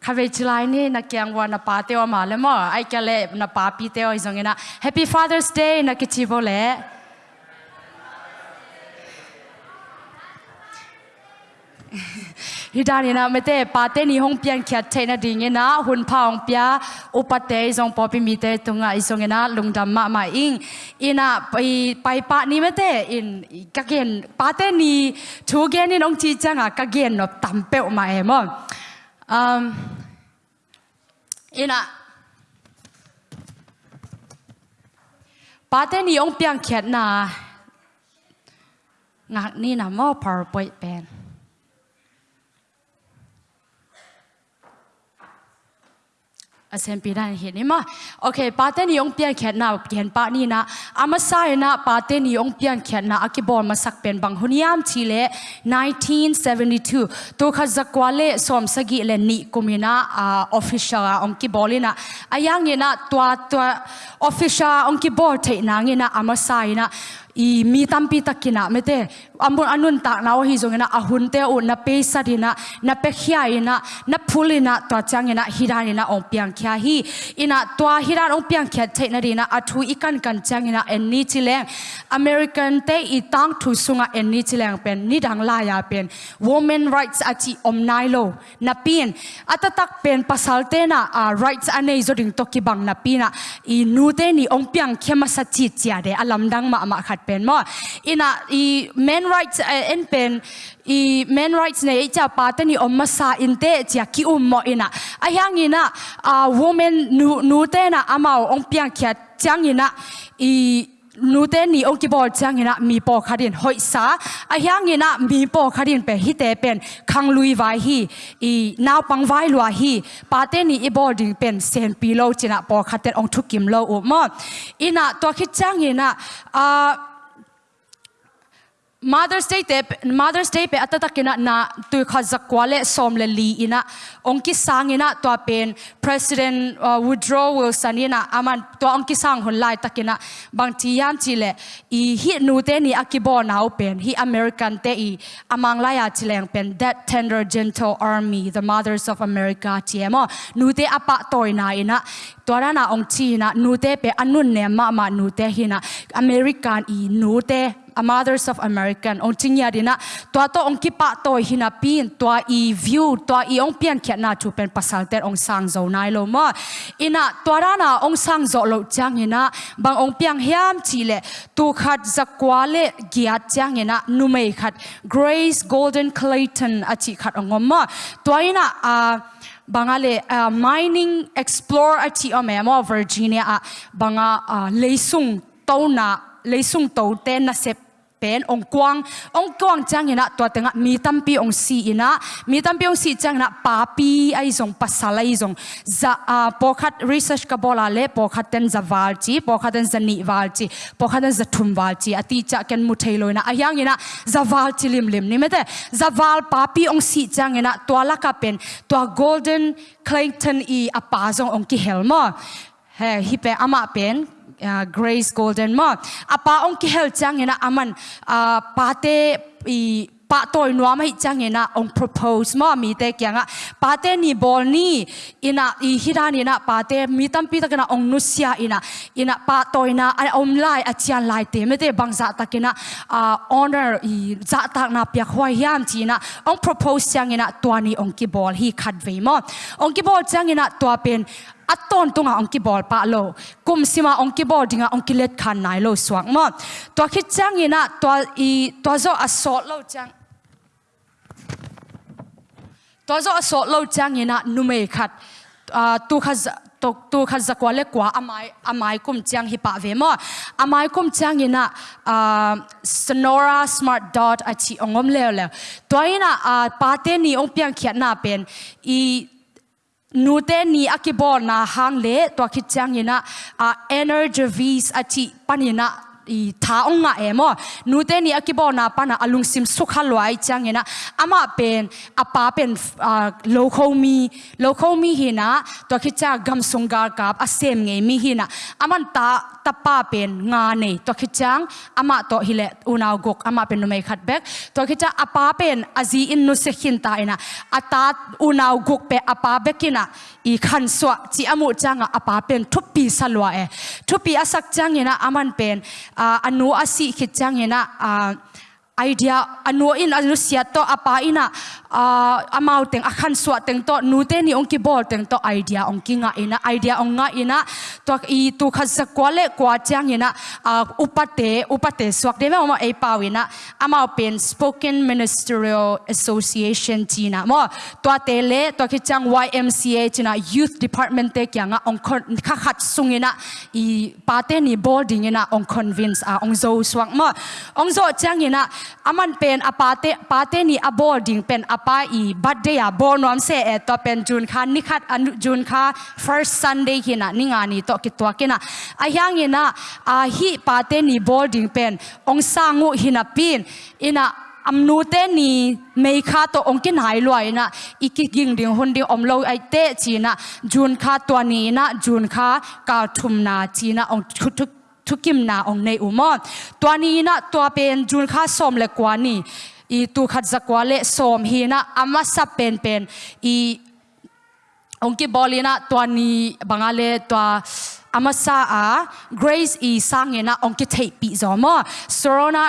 khave chilai ni, na kyang wa na pa te wa ma le mo. Ai ka le na pa pi te o izong na happy father's day, na kichi bo le. Hi da ni na, me te pa te ni hong pian kia the na ding na hun phaung pya upate izong popi mi te tunga izong na lungdam ma ma ing. Ina, pai pai pa ni me te. In ka gen, pa te ni, thu gen ni nong chi changa, ka gen no tampe ma emon อปิมีเตตุงะอิสงนะลุงดำมามาอิงอินะไปไปปะนี่ไม่เตอินกะเกนปาเตนี่ทูเกนนี่น้องจีจังอะกะเกนนบตัมเปอมาเอมอืมอินะปาเตนี่องเปียนเขียดนะงักนี่นะมอ PowerPoint เ assembly dan hiện ni ma okay paten yong pian khet na pian pa ni na ama sai na paten yong pian khet na akibol ma bằng hôn bang huniam chile 1972 to kha zakwale som sagi le ni kumina official ông ong ki bolina ayang na, tua tua official ông ki bol thấy na ngina ama sai na i mi tampi takina mete amun anun tak naw hi zongena ahunte u na pesa dina na pekhia ina na phulina to changena hirana ong piang khia hi ina to hiran ong piang khia theina dina athu ikan kan changena enni chileng american te i tang thu sunga enni chileng pen ni dang la ya pen women rights achi omnailo na pin atatak pen pasal pasalte na a rights anei zoding toki bang na pina i nu te ni ong piang khema sa chi chia de alam dang ma ma khat เป็นมั้อินะอี men rights เอ็นเป็นอี men rights เนี่ยจะปาเตนี่อมมาซาอินเตจะคิอุมมออินะไอายังอินะอ่า woman นูนูเตนะอามาองเปียงเขียจังอินะอีนูเตนี่องกิบอลจังเนะมีปอคาดินหอยสาอายังเนะมีปอคาดินเป็นฮิเตเป็นคังลุยไวฮีอีนาวปังไวลัวฮีปาเตนี่อีบอลดิงเป็นเซนปีโลจินะปอคาเตนองทุกิมโลอุมออินะตัวคิดจังเนะอ่า Mother's Day te Mother's Day pe atatakina na tu khazakwale somle li ina ông kí ongki sangina tòa pen. President uh, Woodrow Wilson ina aman tòa ông kí sang hon lai takina. Bang ti yam chile i hi nu te ni akibo now pen. Hi American te i amang lai la ya chileng pen. That tender gentle army the mothers of America ti emo nu te apa toina ina. Tora na ông chi na nu te pe anun ne ma ma nu te hina. American i nu te a mothers of American. Ong chingya dina tua to ong kipa to hina pin tua i view tua i ong pian kya na chu pen pasal ter ong sang zo nai lo ma. Ina tua ra na ong sang zo lo chang ina. Bang ong piang hiam chi le tu khat zakwale giat chang ina. Nu mei khat Grace Golden Clayton achi khat ong ma. Tua ina a bangale uh, mining explore chi ome mo Virginia a banga uh, leisung to na leisung to te na sep pen, ong kwang ong kwang chang ina to tenga, mi tampi ong si ina. Mi tampi ong si chang na papi ai zong pasala ai zong. Za, a, pokhat research ka bola le, pokhat ten za valchi, pokhat ten za ni valchi, pokhat ten za thum valchi. Ati cha ken mu thailo a yang ina, za valchi lim lim. Ni mete, za val papi ong si chang ina to la ka pen to golden clayton i pa zong ong ki helmo he, hi pe ama pen uh, Grace Golden ma. À, Apa ong ki hel chang ina aman uh, pate i pa toy nuam hi chang ina ong propose ma mi te kya nga pate ni bol ni ina i hira ni pate mi tam pi ta kana ong nusia ina ina pa toy na ai om à, lai à, a chian lai te me te bang za dạ takina uh, honor i za dạ tak na pya khwai yam chi na. Ong propose chang ina twani ong ki bol hi khat ve ma ong ki bol chang ina twa pen aton tunga ongki bol pa lo kum sima ongki bol dinga ongki let khan nai lo swak mo to khit chang ina to i to zo assault lo chang to zo assault lo chang ina nume khat tu khaz to tu khaz zakwa le kwa amai amai kum chang hi pa ve mo amai kum chang ina sonora smart dot achi ongom le le to ina pa te ni ong piang khiat na pen i nu te ni akibo na hang le to khit chang ina a energy vis achi panina. I tha ong nga emo nu te ni akibo na pa na alung sim sukha loi chang ina ama pen apa pen lo kho mi lo kho mi hi na to khi cha gam sungar kap asem nge mi hi na aman ta tapa pen nga nei to khi chang ama to hile unaw gok ama pen numai khat bek to khi cha apa pen azi in nu se khin ta ina ata unaw gok pe apa bekina i khan swa chi amu changa apa pen thupi salwa e thupi asak chang ina aman pen À, anu asi khit chang ina idea anu in anu sia to apa ina amau teng akhan swa teng to nu te ni ongki bol teng to idea ongki nga ina, idea ong nga ina, to i tu khat sa kwale, kwa chang ina upate upate swak de ma e pawina amau pen spoken ministerial association china mo to tele to ki chang ymca china youth department te kya nga, ong kha khat sungina i pate ni boarding ina, ong convince a, ong zo swak mo, ong zo chang ina aman pen apate pate ni a boarding pen apa i birthday a bor nom se e to pen jun kha ni khat jun kha first sunday hina ni nga ni to ki to kina a hyang ina a hi pate ni boarding pen ong sangu hina pin ina amnu te ni mei kha to ong kin hai loi na iki ging ding hun ding om lo ai te chi na jun kha to ni na jun kha ka thum na chi na ong thuk ทุกิมนาองในอุมอนตัวนี้นะตัวเป็นจุนข้าสมเล็กกว่านี่อีตัวขัดจักว่าเละสมฮีนะอามาสับเป็นเป็นอีองค์กิบอลีนะตัวนี้บางอะตัวอามาซาอา grace อีสังเงนะองค์กิเทปีจอมอสโรนา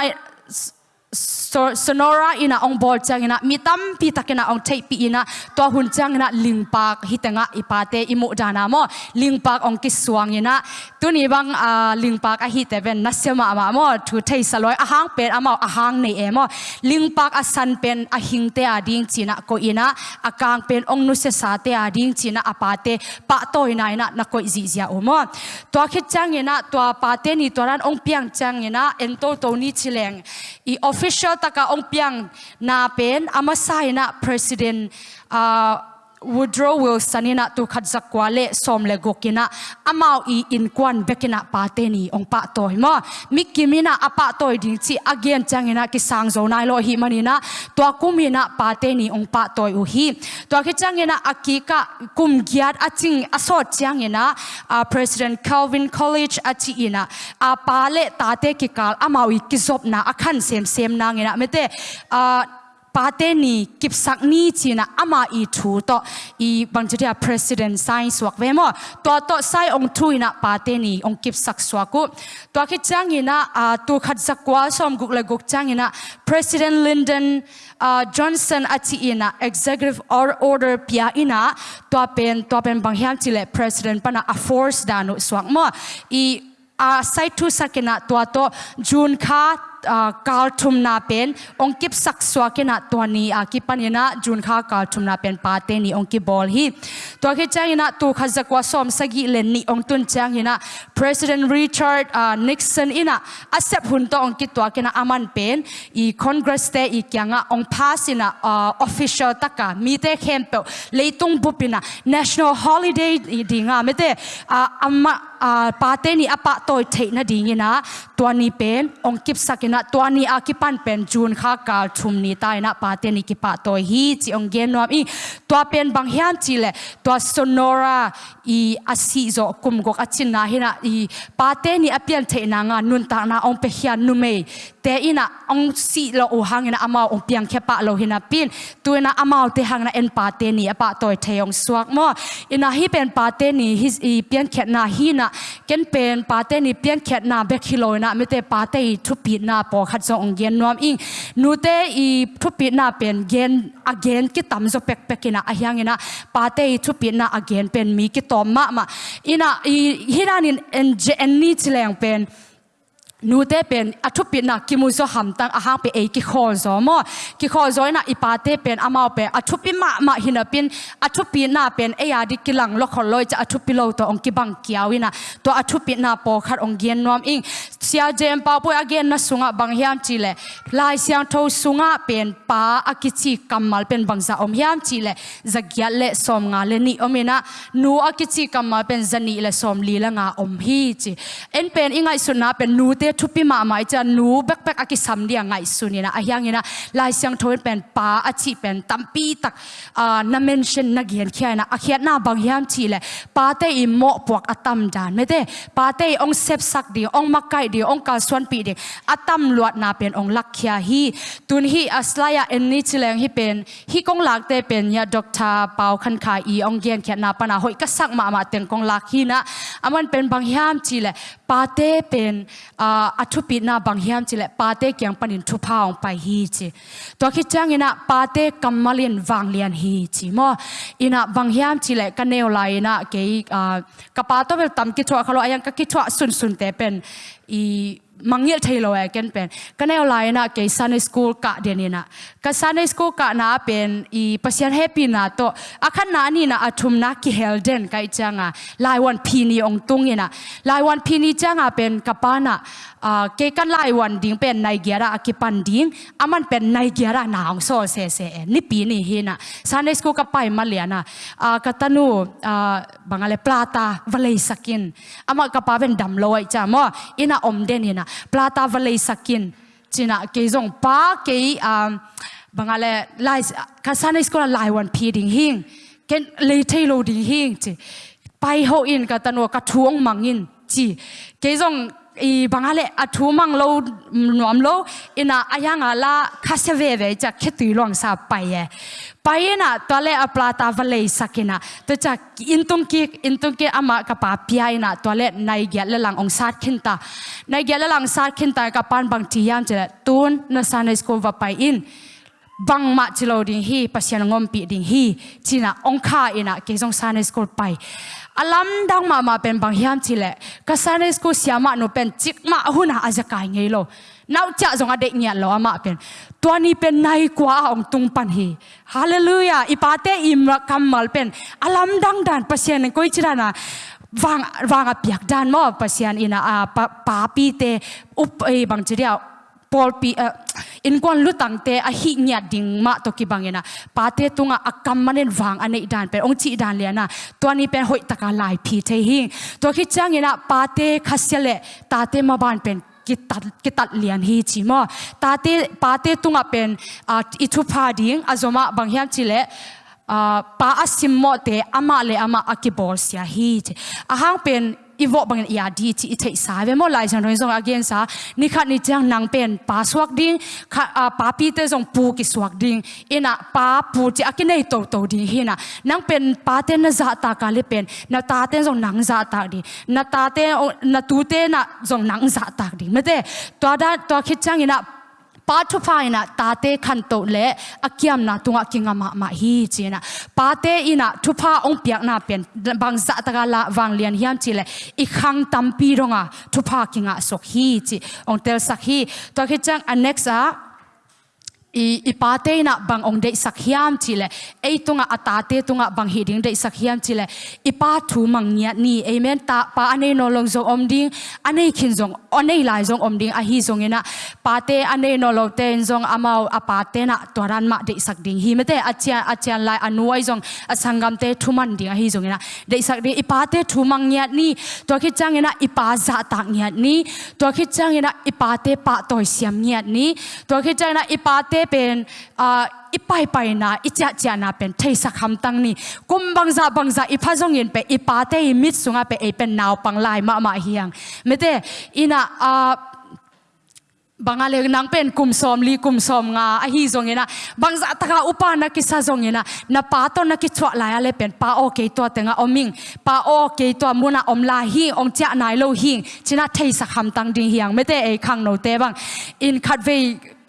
sonora ina ong bol chang ina, mitam pi takena ong thei pi ina to hun chang ina lingpak hitenga ipate imu dana mo. Lingpak ong ki suang ina. Tuni bang ah, a lingpak a hi teven nasema ama mo. Thu thei saloi a hang pen ama a hang nei emo lingpak a san pen a hingte a ding china ko ina. A kang pen ong nu se sa te a ding china apate pa to ina ina na ko zi zia omo to khit chang ina to pa te ni toran ong piang chang ina, en to to ni chileng. I official taka ong piang na amasai na president uh, Woodrow Wilson ina tu khadzak zakwa le som le gokina. Amau i in kwan bekina pa ni ong pa toy mo. Mikimina apa toy ding chi again changina ki sang zo nai lo hi manina. To kumina pa ni ong pa toy u hi. To ki changina akika kum giat aching aso changina. Uh, president Calvin College achi ina. A pa le ta ki kal amau i ki zop na akhan sem sem na ngina mete uh, pate ni kip sak ni china ama i thu to i bangcharia president sai swak ve mo. To to sai ong thu ina pate ni ong kip sak swaku to ki chang ina a tu khat zakwa som guk le guk chang ina president lyndon uh, johnson achi ina executive order pia ina to pen to pen banghyam chile president pana a force danu swak mo. I a sai thu sakena to to june kha kal thum na pen ong kip sak swa ke na to ni a ah, ki pan na jun kha kal thum na pen pa te ni ong ki bol hi to ke chang ina tu kha zakwa som sagi len ni ong tun chang ina president richard uh, nixon ina accept hun to ong ki to ke na aman pen. I congress te i kyanga ong pass ina uh, ah, official taka mi te khem pe leitung bupina national holiday dinga mete uh, ama uh, pa te ni apa toy the na dingina to ni pen ong kip sak na tua ni a ki pan pen jun kha kal thum ni tai na pa te ni ki pa to hi chi ong gen nom i tua pen bang hian chi le tua sonora i asi zo kum gok achin na hina i pa te ni apian the na nga nun ta na ong pe hian nu me te ina ong si lo u hang ina ama ong piang khe pa lo hina pin tu na ama te hang na en pa te ni apa toy the ong suak mo ina hi pen pa te ni his i pian khet na hi na ken pen pa te ni pian khet na be khilo na me te pa te thu pi na นปอขัดจงเย็นนวมอิงนูเตอีทุปีน่าเป็นเย็นอเกนกิตามจเป็กเป็กินะอยังนะปาเตอทุปีน่าอเกนเป็นมีกิตอมมะมาอีน่ะอีฮิรานินเอ็นเจนนี่เจลงเป็น นูเตเป็นอัฐุปินักกิมุโซหัมตังอาหางเป็นเอกิขอจอมอกิขอจอยนะอีปาเตเป็นอามาเป็นอัฐุปิมามาหินะเป็นอัฐุปินาเป็นเอีาดิกิลังลคอลอยจะอัฐุปิโลตัวองกิบังเกียวินะตัวอัฐุปินาปอขัดองเกียนนวมอิงเสียเจมปาปุยอเกนนะสุงะบังเฮียมจีเลลายเสียงทูสุงะเป็นปาอากิจิกรรมมาเป็นบังซาอมเฮียมจีเลจะเกียเลสอมงาเลนีอมินะนูอากิจิกรรมมาเป็นจันีเลสอมลีละงาอมฮีจีเอ็นเป็นอิงไงสุนะเป็นนูเต le thupi ma mai cha nu bek bek aki sam dia ngai sunina ahyangina lai siang thoin pen pa achi pen tampi tak na mention na gian khiana akhiat na bang hiam chi le pa te i mo puak atam dan me te pa te ong sep sak di ong makai di ong ka swan pi di atam luat na pen ong lak khia hi tun hi aslaya en ni chileng hi pen hi kong lak te pen ya doctor pau khan kha i ong gian khiat na pana hoi ka sak ma ma teng kong lak hi na aman pen bang hiam chi le pa te pen a a thu pi na bang hiam chile pa te kyang panin thu pa pai hi chi. To khi chang ina pa te kamalin wang lian hi chi. Mo, ina bang hiam chile ka neo lai na ke uh, ka pa to bel tam ki thwa khalo ayang ka ki thwa sun sun te pen i mangil thailo ya ken pen. Lai na ke sunday school ka denina ka sunday school ka na pen i pasian happy na to. Akhan na ni na athum na ki helden kai changa. Lai wan phini ong tungina lai wan phini changa pen kapana ke kan lai wan ding pen nai gyara akipan ding. Aman pen nai gyara na ong so se se ni pi ni hina sunday school ka pai maliana katanu bangale plata valei sakin. Ama kapa ben dam loi cha mo. Ina om den hina plata valei sakin. China ke zong pa ke um bangale, lai kasana school lai wan pi ding hing. Ken, le thei lo ding hing chi. Pai ho in ka tanwa ka thuang mangin chi. Ke zong i bangale a thu mang lo nuam lo ina ayanga la khaseve ve cha khetui long sa paye paina tole aplata vale sakina to cha intung ki intung ki ama ka pa piaina tole nai gya le lang ong sat khinta nai gya le lang sat khinta ka pan bang ti yam che tun na sanai sko va pai in bang ma chilo ding hi pasian ngom pi ding hi china ong kha ina ke jong sanai sko pai alam dang ma ma pen bang hiam chile. Ka sanai sko siama no pen chik ma huna aja kai ngei lo. Nau cha zong ade nya lo ama pen. Tua ni pen nai kwa ong tung pan hi. Hallelujah. Ipate im kamal pen. Alam dang dan pasien koi chirana wang wang apiak dan mo pasien ina a pa, pa pi te up e bang chiria pol pi uh, in kwan lutang te a hi nya ding ma to ki bangena pate tunga akamanen wang anei dan pe ong chi dan lena twani pen hoi taka lai phi the hi to khi changena pate khasele tate ma ban pen กิตัดกิตัดเลียนฮีจิมอตาเตปาเตตุงอเป็นอิทุพาดิงอาจอมาบางแห่งจิเลป้าอสิมมอเตอามาเลอามาอักิบอลเสียฮีจอาหางเป็น อีวอบังอีอาดีที่เทสาเวมอลายจันทร์รงอาเกนซานี่ขัดนี่จังนางเป็นป้าสวักดิ้งขัดป้าพีเตจงปูกิสวักดิ้งอินะป้าปูจีอากินได้โตโตดิ้งเฮนะนางเป็นป้าเต้นจ่าตากาลเป็นนาตาเต้นจงนางจ่าตากดิ้งนาตาเต้นนาตูเต้นนะจงนางจ่าตากดิ้งไม่เต้ตัวด้านตัวคิดจังอินะ Patufa ina tate kanto le, akiam na tunga kinga ma ma hi china. Pate ina tupa ong piak na pen bang za taka la wang lian hiam chile ikhang tampi ronga tupa kinga sok hi chi ong tel sak hi to khi chang annexa ah, i ipate na bang ong dei sakhiam chile. Ei tunga atate tunga bang hiding dei sakhiam chile. Ipa thu mangnya ni, amen. Ta, pa ane no long zo om ding ane khin zong ane lai zong om ding, a hi zong ina. Pate ane no lo ten zong amao apate na toran ma dei sak ding. Hi mete achia achia lai anuai zong asangam te thuman ding, a hi zong ina. Dei sak ding ipate thu mangnya ni. To khi chang ina ipa za ta nya ni. To khi chang ina ipate pa toy siam nya ni. To khi chang ina ipate เป็นอีไปไปนะอีจ้าจ้านะเป็นเทสักคำตั้งนี่กุมบังซาบังซาอีพาจงยินเป็นอีปาเตอีมิดสุงาเป็นเอเป็นนาวปังลายมามาเฮียงไม่ได้อีน่ะอ่าบางอะไรนังเ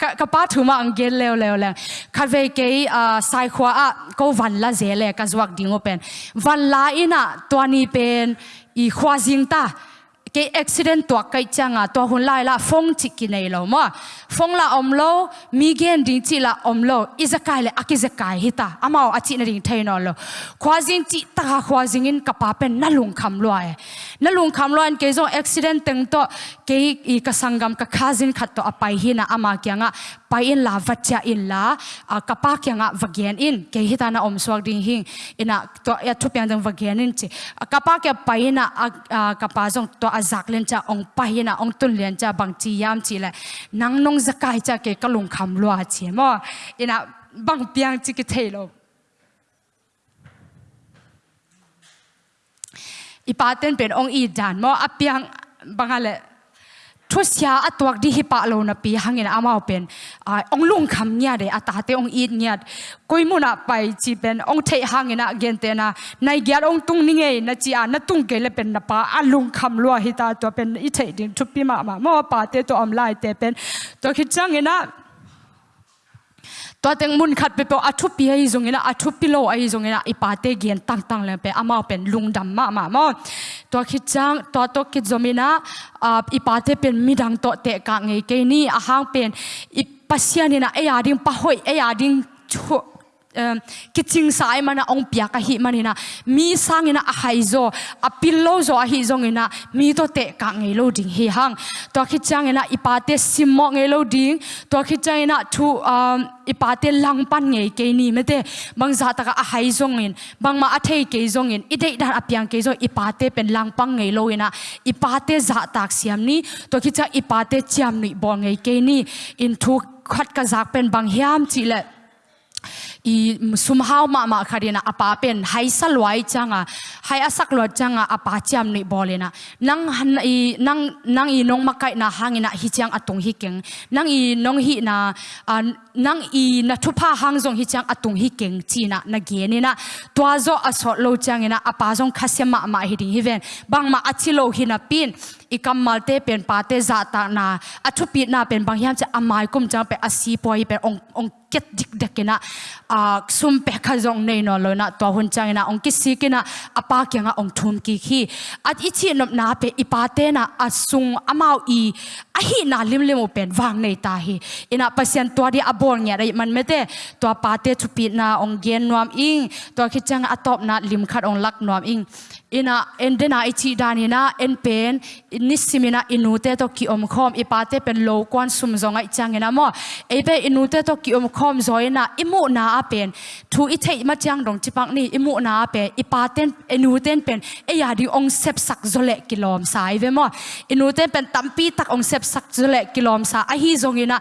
ป็นกุมสอมลีกุมสอมงาอหิจงเงินะบางสัตกาอุปานักิสาจงเงินะนับปาตอนนักิชวลายอะไรเป็นปาโอเคตัวเต็งอมิงปาโอเคตัวมุนาอมลาหิงองเจ้านายโลหิงชินะเทสักคำตั้งดิ่งเฮียงไม่ได้เอคังโนเตบังอินคัดเวกป้าถูมาอังเกลเลวเลวเลยคัดเวกอ่าสายขวาก็วันละเจเลกจวักดิ่งเป็นวันละอินะตัวนี้เป็นอีขวาจิงตา cái accident tua kai changa to hun lai la phong chi ki nei lo ma phong la om lo mi gen ding chi la om lo izakai le akizakai hita amao achi na ding thai no lo khwazin chi ta khwazing in kapa pen na lung kham lo ai na lung kham loan ke zo accident teng to, ke i ka sangam ka khazin khat to apai hi na ama kya nga, pai in la vacha in la ka pa kya nga vagian in. Ke hi ta na om swak ding hing, ina to, ya thu pyang dang vagian in chi. Ka pa kya pai na ka pa zong to azak len cha, ong pai na, ong tun len cha, bang chi yam chi la nang nong zakai cha ke ka lung kham lo chi mo. Ina, bang piang chi ke thei ipaten pen ong i dan mo apiang bangale thusia atuak di hi pa lo na pi hangin amao pen ong lung kham nya de ata te ong i nya koi mu na pai chi pen ong thei hangin a gen te na nai gyar ong tung ni ngei na chi a na tung ke le pen na pa a lung kham lo hi ta to pen i thei ding thu pi ma ma mo pa te to am lai te pen to khi chang ina ตัวเต็งมุนขัดไปเปอทุปีไอ้จงเนะอทุปีโลไอ้จงเนะอีปาเตเกียนตั้งตั้งเลยไปอามาเป็นลุงดำมามามาตัวคิดจังตัวตัวคิดจมินะอีปาเตเป็นมีดังตัวเตะกางไงเกนี่อาหางเป็นอีปัสยานี่นะไอ้ยาดิงปะหอยไอ้ยาดิงชั่ว Ờ, kiching sai mana ong pia ka hi manina mi sangina a à haizo a à pillo zo a à hi zongina mi to te ka ngei lo ding hi hang to khi changina ipate simmo ngei lo ding to khi changina thu ờ, um ipate lang pan ngei ke ni mete bang za ta ka a hai zongin bang ma a thei ke zongin ide da apiang apyang ke zo ipate pen lang pang ngei lo ina ipate za tak siam ni. To khi cha ipate chiam ni bo ngei ke ni. In thu khat ka zak pen bang hiam chi le i mm, sumhau ma ma kharina apa pen hai salwai changa, hai asak lo changa, apa cham ni bolena. Nang han, i, nang nang i nong makai na hangina hi chang atung hi keng. Nang i nong hi na nang i na thupa hang jong hi chang atung hi keng, china, na gene na. Twa zo asot lo changena, apa zong khasema ma hi ding hi ven. Bang ma achilo hi na pin ikam malte pen pate za ta na. Athu pi na pen bang hiam cha amai kum cha pe asi poi pe ong ong ket dik dekena a sum pe kha jong nei no lo na, to hun chang na. Ong ki si kena apa kya nga ong thum ki khi. At ichi nom na pe ipate na asung amau i, a hi na lim lim pen wang nei ta hi. Ina pasien to di abor nya dai man mete to pate chu pi na ong gen nuam ing. To khi chang atop na lim khat ong lak nuam ing. Ina endena ichi danina en pen nisimina inute to ki om khom ipate pen lo kwan sum zonga changena mo ebe inute to ki om khom zoina imu na apen thu i thei ma chang dong chipak ni imu na pe ipaten inuten pen e ya di ong sep sak zole kilom sai ve mo inuten pen tampi tak ong sep sak zole kilom sa a hi zongina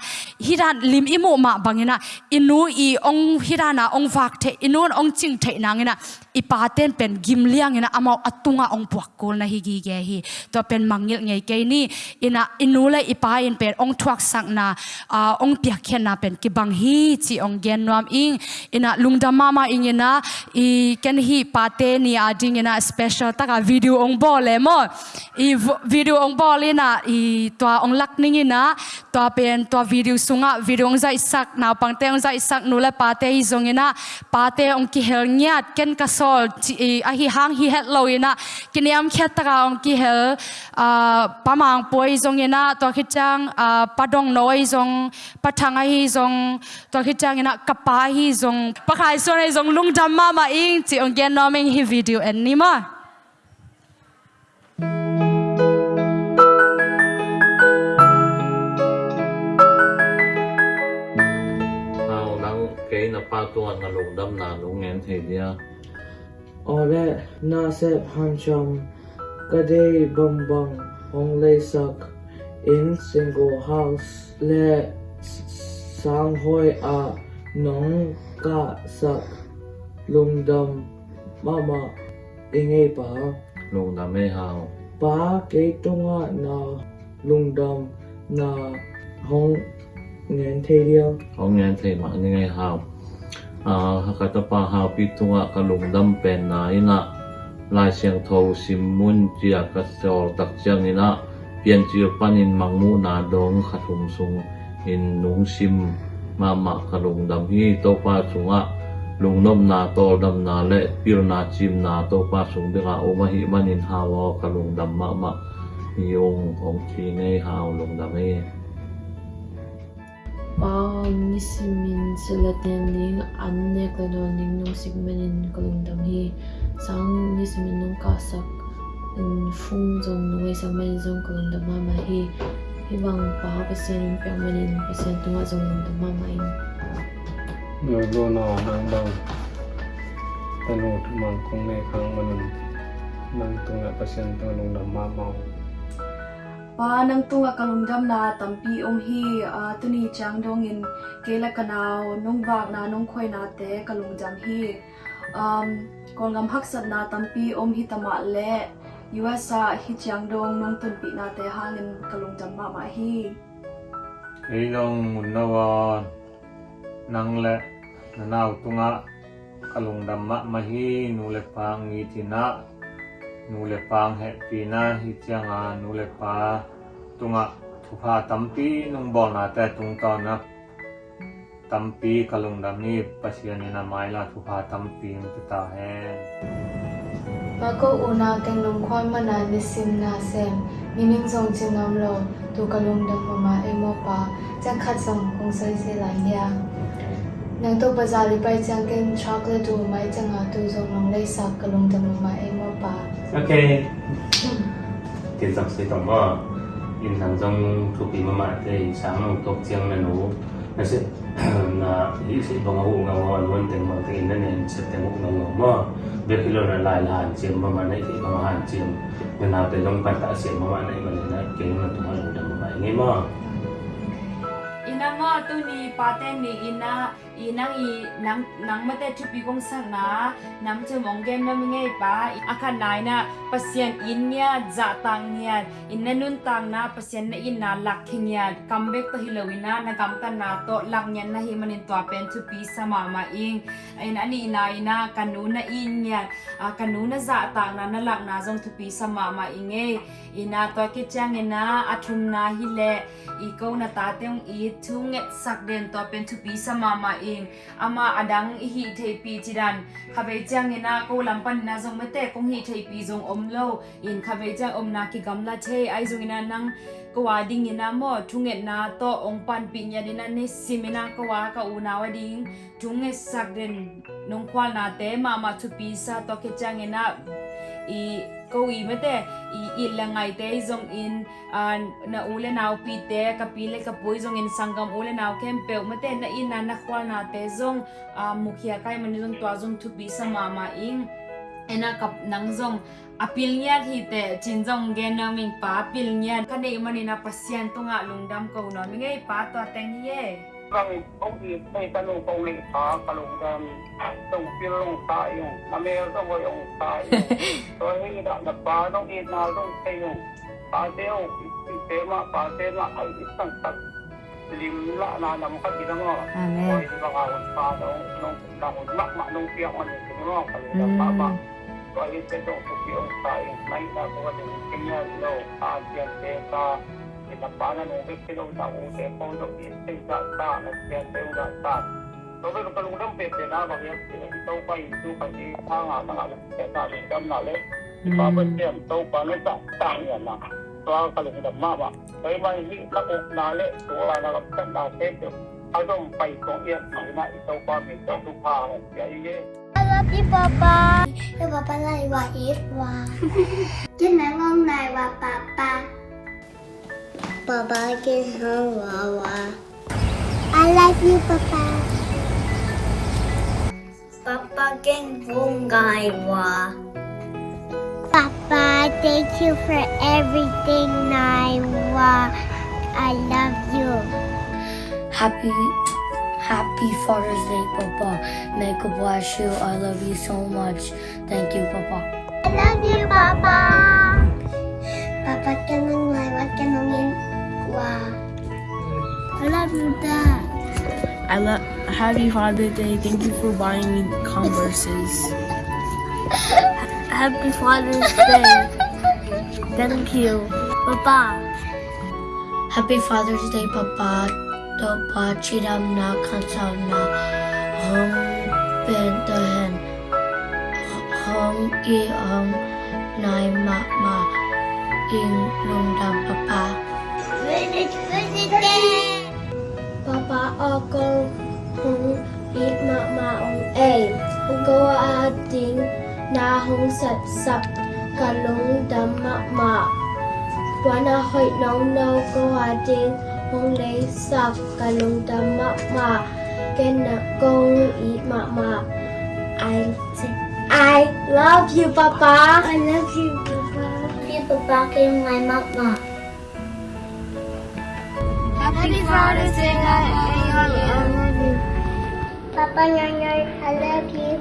hiran lim imu ma bangina inu i ong hirana ong vak the inun ong ching the nangina ipaten pen gim liang ina amau atunga ong puak kol na higi ge hi to pen mangil ngei ke ni ina inule ipa in pen ong thuak sak na ong pia khen na pen. Ki bang hi chi ong gen nuam ing ina lungda mama ing ina i ken hi pate ni ading ina special taka video ong bol le mo. I video ong bol ina i to ong lak ning ina to pen to video sunga video ong zai sak na pangte ong zai sak nule pate hi zong ina pate ong ki hel ken ka sol a hi hang hi het lo ina. Kiniam khet taka ong ki hel pamang poi zong ina to khichang ah, padong noi zong pathanga hi zong to khichang ina kapa hi zong pakhai so nei zong lung dam ma ma ing chi ong gen noming hi video en ni ma. Cái na pa tuan na lung dam na lung ngen the dia. Ole, na sep han chom kade bang bang hong lay sak in single house le sang hoi a nong ka sak lung dam mama ingay pa. Lung dam me hao. Pa kay tunga na lung dam na hong ngen thay điêu hong the ma ni ngai hao. A hakata pa hao pi tunga ka lung dam pen na. ina ลายเสียงโทสิมุนเจียกัสเซอตักเจียงนี่นะเปลี่ยนจีปันอินมังมูนาดงขัดหงสุงอินนุงซิมมามะกขลุงดำฮีโตปาสุงะลุงนมนาโตดำนาและปิรนาจิมนาโตปาสุงเดกาโอมาฮิมันินฮาวอขลุงดำมมะมะองของทีไงฮาวลงดำเอ Wow, nisimin sila tening anne kadoning nung sigmanin kalungdang hi. Sang nisimin nung kasak in phung zong nuôi sa man zong kalung da mama hi hi. Bang pa pasien in pyang manin pasien tunga zong da mama in người luôn nọ nang bang tanu mang kong ne khang manun nang tunga pasien tunga lung dam ma mau pa nang tunga kalungdam na tampi om hi a tuni chang dong in kela kanao nong wak na nong khoi na te kalungdam hi um kolgam haksat na tampi om hi tama le US a hi chang dong nong tun pi na te hangin kalungdam ma ma hi ei long mun na wa nang le na nau tunga kalung dam ma ma hi nu le pang i tina nu le pang he pi na hi chianga nu le pa tunga thu pha tampi nung bol na te tung to na tampi kalung dam ni pasien ni na mai la thu pha tampi ta he Mako una keng nong khoi mana nisim na sem miming zong chim ngam lo tu kalung da mama e mo pa chang khat zong kong sai se lai ya nang to bazar li pai chang keng chocolate tu mai chang a tu zong nong lai sak kalung da mama e mo pa. Ok. Tiền dọc sẽ tổng có in thằng trong thuộc bị mà mãi thì sáng nó tốt chiang là nó nó sẽ là ý sẽ bằng ngủ ngon luôn tiền bằng tiền nên nên tiền ngủ ngủ mà việc khi lo là lại là hàng mà mà này thì bằng hàng chiếm nên nào tới trong căn tạ chiếm mà mà này mà này cái là tụi họ làm được mà ina nga tu ni paten ni ina ina i nang nang mate tu pi kong sang na nam che mong gen na nge pa akan nai na pasien in nya za tang nya in na nun tang na pasien na in na lak khing nya come back to hilowina na gam ta na to lak nya na hi manin to pen tu pi sama ma ing in ani ina ina kanu na in nya kanu na za tang na na lak na jong tu pi sama ma inge ina to ke chang ina athum na hi le i ko na ta teong i thu nge sak den to pen thu pi sama ma ing ama adang i hi thei pi chidan khabe chang ina ko lampan na jong mate kong hi thei pi jong om lo in khabe chang om na ki gamla the ai jong ina nang ko wa ding ina mo thu nge na to ong pan pi nya dina ne simina ko wa ka u na wa ding thu nge sak den nong kwal na te ma ma thu pi sa to ke chang ina i câu ý i thế. I i là ngày thế zong in à, na u lên nào pi thế cặp pi lên cặp pui zong in sang gam u lên nào kem bèo pe thế. Na in na na khoa na thế zong à, mục mukhia cái mình zong twa zong thu pi sa mà mà in. Ena cặp nang zong apil à, nya hi te chin zong gen na mình pa apil nya ka nei mani na pasien to nga lungdam ko no mi ngai pa to teng ye kami obvious may tanong pa ulit sa kalunggan. Itong pilong tayo na meron ko yung tayo so hira na parang inalong ano, kayo pati yung oh, sistema pati na ay isang tag limla na alam ka ginawa o isang kakawin pa ano, nung nung nakudla manong siya ano, ko nung ginawa kalilang hmm. papa so ay ito yung tayo na ito ko nung kanya no at yan Kapana nung pipinong sa ung tepong sa piting sa ta na siya sa ung ta. Tapi kapag nung pipi na bagay ito pa ito pa si hanga na nga siya sa lindam na le. Babat siya ito pa na sa tanya na. Tuwa ka lang na mama. Kaya mahihi na kung nale tuwa na kapag na pepe. Agam pa itong iyan na ito pa ito tupa na siya iye. I love you, Papa. Yo, Papa, lai wa it wa. Kinang ngong nai wa, Papa. Papa. Papa can hang Wawa. I love you, Papa. Papa can bungai wa. Papa, thank you for everything, Naiwa. I love you. Happy Happy Father's Day, Papa. May God bless you. I love you so much. Thank you, Papa. I love you, Papa. Papa can Naiwa can wa. I love you, Dad. I love Happy Father's Day. Thank you for buying me Converses. Happy Father's Day. Thank you, Papa. Happy Father's Day, Papa. Topa chiram na kansaw na hong bentahen hong i hong nai ma ma ing lungdam papa. Papa ako hong i ma ma ong a. Hong go a ding na hong sap sap kalung dama ma. Wana hoy nong no ko ading hong lay sak kalung dama ma. Kena kong i ma ma. I I love you, Papa. I love you, Papa. Love you, Papa. Kay my proud to say that I love you. I love you. Papa Nyonya, I love you.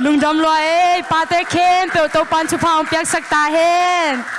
Lungdam loa eh, pate khen, pero to pan chupa um piak sakta hen.